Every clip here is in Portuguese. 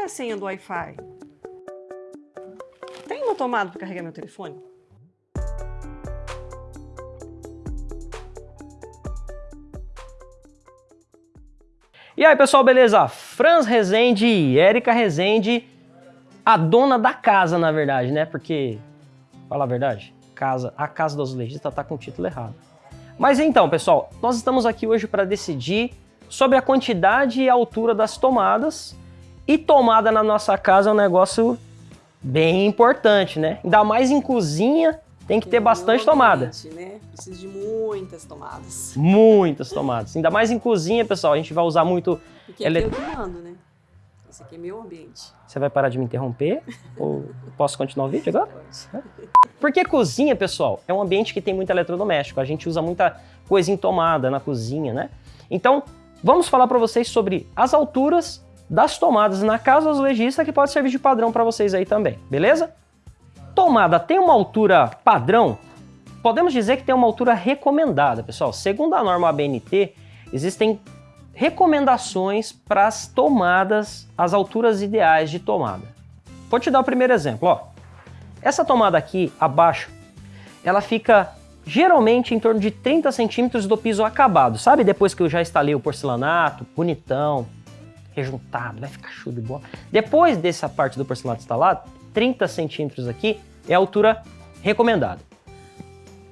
é a senha do Wi-Fi? Tem uma tomada para carregar meu telefone? E aí, pessoal, beleza? Franz Rezende e Érica Rezende, a dona da casa, na verdade, né? Porque, fala a verdade, casa, a Casa do Azulejista tá com o título errado. Mas então, pessoal, nós estamos aqui hoje para decidir sobre a quantidade e altura das tomadas. E tomada na nossa casa é um negócio bem importante, né? Ainda mais em cozinha, tem que ter bastante tomada. Né? Precisa de muitas tomadas. Muitas tomadas. Ainda mais em cozinha, pessoal, a gente vai usar muito... Porque aqui ele... eu que mando, né? Esse aqui é meu ambiente. Você vai parar de me interromper? Ou posso continuar o vídeo agora? Porque cozinha, pessoal, é um ambiente que tem muito eletrodoméstico. A gente usa muita coisa em tomada na cozinha, né? Então, vamos falar para vocês sobre as alturas das tomadas na casa azulejista que pode servir de padrão para vocês aí também, beleza? Tomada tem uma altura padrão? Podemos dizer que tem uma altura recomendada, pessoal. Segundo a norma ABNT, existem recomendações para as tomadas, as alturas ideais de tomada. Vou te dar o primeiro exemplo, ó. Essa tomada aqui, abaixo, ela fica geralmente em torno de 30 centímetros do piso acabado. Sabe depois que eu já instalei o porcelanato, bonitão, rejuntado, vai ficar show de bola. Depois dessa parte do porcelanato instalado, 30 centímetros aqui é a altura recomendada.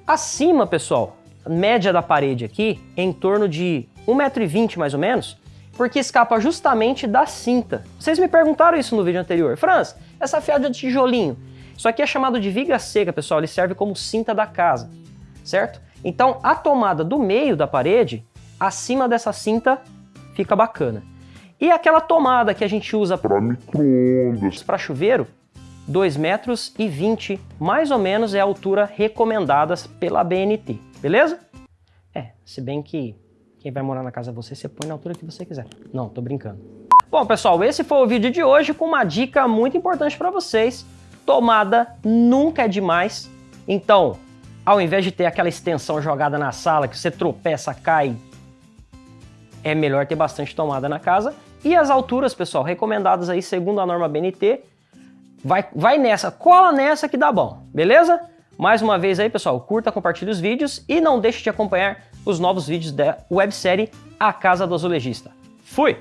Acima, pessoal, média da parede aqui é em torno de 1,20m mais ou menos, porque escapa justamente da cinta. Vocês me perguntaram isso no vídeo anterior. Franz, essa fiada de tijolinho, isso aqui é chamado de viga seca, pessoal, ele serve como cinta da casa, certo? Então, a tomada do meio da parede, acima dessa cinta, fica bacana. E aquela tomada que a gente usa para microondas, para chuveiro, 2 metros e 20, mais ou menos, é a altura recomendada pela BNT, beleza? É, se bem que quem vai morar na casa você, você põe na altura que você quiser. Não, tô brincando. Bom, pessoal, esse foi o vídeo de hoje com uma dica muito importante para vocês. Tomada nunca é demais. Então, ao invés de ter aquela extensão jogada na sala que você tropeça, cai, é melhor ter bastante tomada na casa. E as alturas, pessoal, recomendadas aí segundo a norma BNT, vai, vai nessa, cola nessa que dá bom, beleza? Mais uma vez aí, pessoal, curta, compartilhe os vídeos e não deixe de acompanhar os novos vídeos da websérie A Casa do Azulejista. Fui!